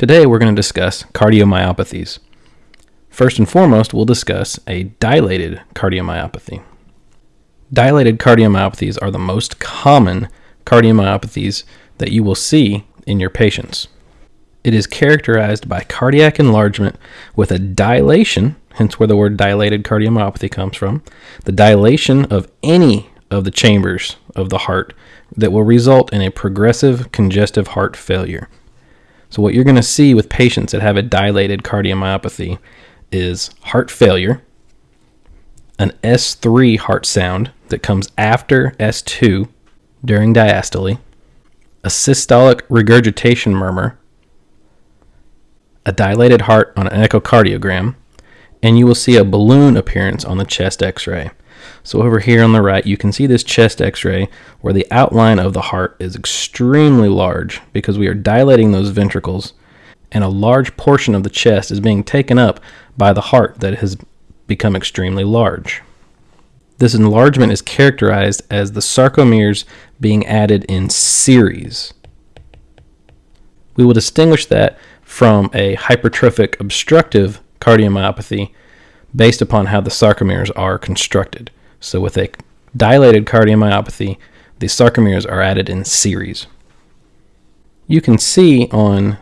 Today we're going to discuss cardiomyopathies. First and foremost, we'll discuss a dilated cardiomyopathy. Dilated cardiomyopathies are the most common cardiomyopathies that you will see in your patients. It is characterized by cardiac enlargement with a dilation, hence where the word dilated cardiomyopathy comes from, the dilation of any of the chambers of the heart that will result in a progressive congestive heart failure. So, what you're going to see with patients that have a dilated cardiomyopathy is heart failure, an S3 heart sound that comes after S2 during diastole, a systolic regurgitation murmur, a dilated heart on an echocardiogram, and you will see a balloon appearance on the chest x ray. So over here on the right, you can see this chest x-ray where the outline of the heart is extremely large because we are dilating those ventricles and a large portion of the chest is being taken up by the heart that has become extremely large. This enlargement is characterized as the sarcomeres being added in series. We will distinguish that from a hypertrophic obstructive cardiomyopathy based upon how the sarcomeres are constructed. So, with a dilated cardiomyopathy, the sarcomeres are added in series. You can see on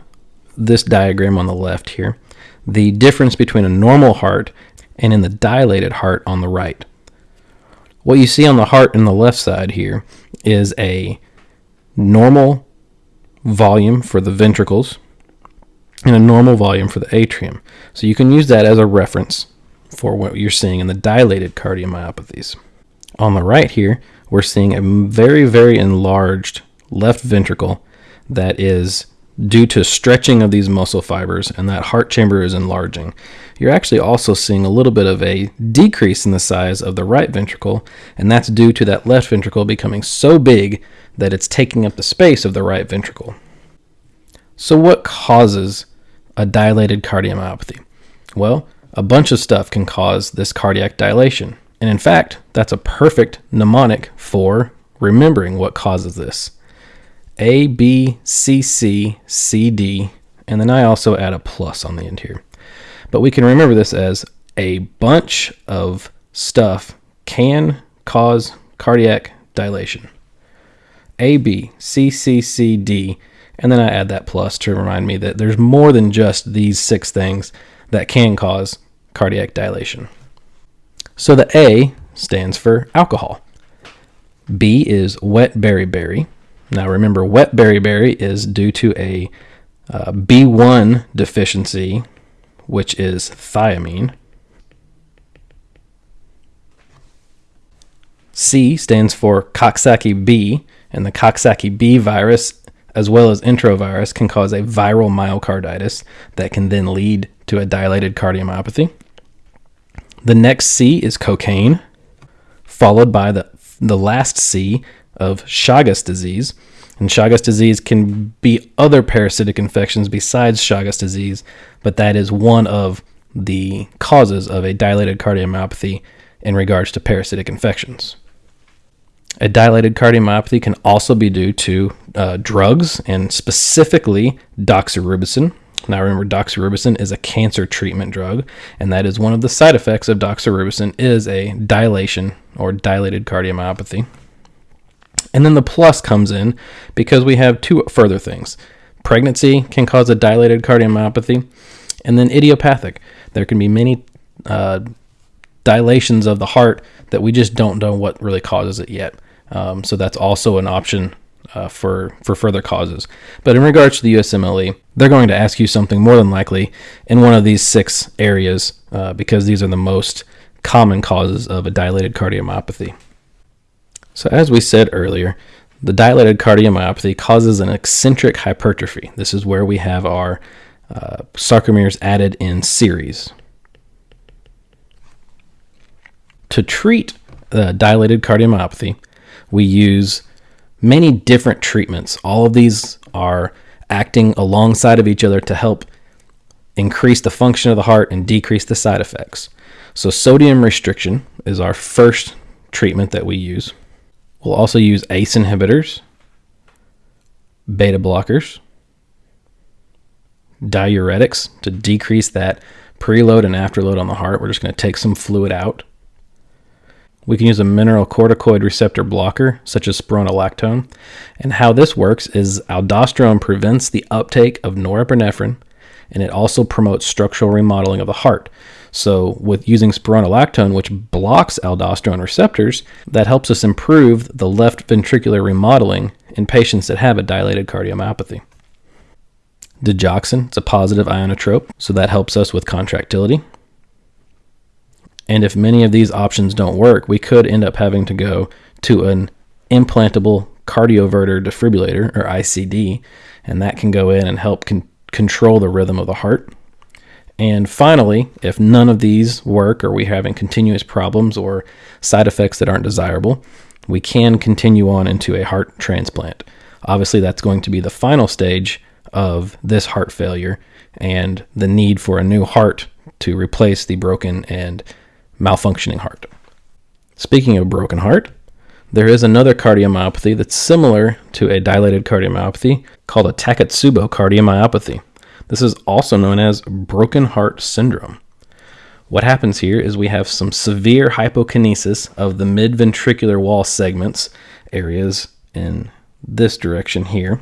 this diagram on the left here the difference between a normal heart and in the dilated heart on the right. What you see on the heart in the left side here is a normal volume for the ventricles and a normal volume for the atrium. So you can use that as a reference for what you're seeing in the dilated cardiomyopathies. On the right here, we're seeing a very, very enlarged left ventricle that is due to stretching of these muscle fibers and that heart chamber is enlarging. You're actually also seeing a little bit of a decrease in the size of the right ventricle, and that's due to that left ventricle becoming so big that it's taking up the space of the right ventricle. So, what causes a dilated cardiomyopathy? Well, a bunch of stuff can cause this cardiac dilation. And in fact, that's a perfect mnemonic for remembering what causes this. A, B, C, C, C, D, and then I also add a plus on the end here. But we can remember this as a bunch of stuff can cause cardiac dilation. A, B, C, C, C, D, and then I add that plus to remind me that there's more than just these six things that can cause cardiac dilation. So the A stands for alcohol. B is wet beriberi. Now remember, wet beriberi is due to a uh, B1 deficiency, which is thiamine. C stands for Coxsackie B, and the Coxsackie B virus as well as enterovirus, can cause a viral myocarditis that can then lead to a dilated cardiomyopathy. The next C is cocaine, followed by the, the last C of Chagas disease. And Chagas disease can be other parasitic infections besides Chagas disease, but that is one of the causes of a dilated cardiomyopathy in regards to parasitic infections. A dilated cardiomyopathy can also be due to uh, drugs and specifically doxorubicin. Now remember doxorubicin is a cancer treatment drug and that is one of the side effects of doxorubicin is a dilation or dilated cardiomyopathy. And then the plus comes in because we have two further things. Pregnancy can cause a dilated cardiomyopathy and then idiopathic. There can be many uh, dilations of the heart that we just don't know what really causes it yet. Um, so that's also an option uh, for for further causes. But in regards to the USMLE, they're going to ask you something more than likely in one of these six areas uh, because these are the most common causes of a dilated cardiomyopathy. So as we said earlier, the dilated cardiomyopathy causes an eccentric hypertrophy. This is where we have our uh, sarcomeres added in series. To treat the dilated cardiomyopathy, we use many different treatments. All of these are acting alongside of each other to help increase the function of the heart and decrease the side effects. So, sodium restriction is our first treatment that we use. We'll also use ACE inhibitors, beta blockers, diuretics to decrease that preload and afterload on the heart. We're just going to take some fluid out. We can use a mineral corticoid receptor blocker, such as spironolactone. And how this works is aldosterone prevents the uptake of norepinephrine, and it also promotes structural remodeling of the heart. So, with using spironolactone, which blocks aldosterone receptors, that helps us improve the left ventricular remodeling in patients that have a dilated cardiomyopathy. Digoxin, it's a positive ionotrope, so that helps us with contractility. And if many of these options don't work, we could end up having to go to an implantable cardioverter defibrillator, or ICD, and that can go in and help con- control the rhythm of the heart. And finally, if none of these work or we're having continuous problems or side effects that aren't desirable, we can continue on into a heart transplant. Obviously, that's going to be the final stage of this heart failure and the need for a new heart to replace the broken and malfunctioning heart. Speaking of broken heart, there is another cardiomyopathy that's similar to a dilated cardiomyopathy called a Takotsubo cardiomyopathy. This is also known as broken heart syndrome. What happens here is we have some severe hypokinesis of the midventricular wall segments, areas in this direction here,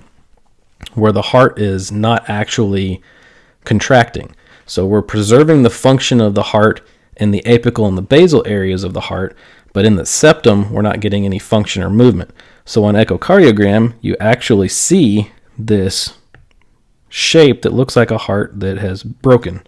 where the heart is not actually contracting. So we're preserving the function of the heart in the apical and the basal areas of the heart, but in the septum, we're not getting any function or movement. So on echocardiogram, you actually see this shape that looks like a heart that has broken.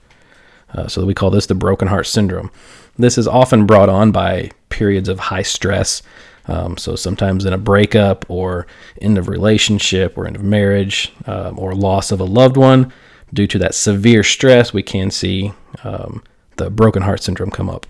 Uh, so we call this the broken heart syndrome. This is often brought on by periods of high stress. Um, so sometimes in a breakup or end of relationship or end of marriage um, or loss of a loved one, due to that severe stress, we can see um, the broken heart syndrome come up.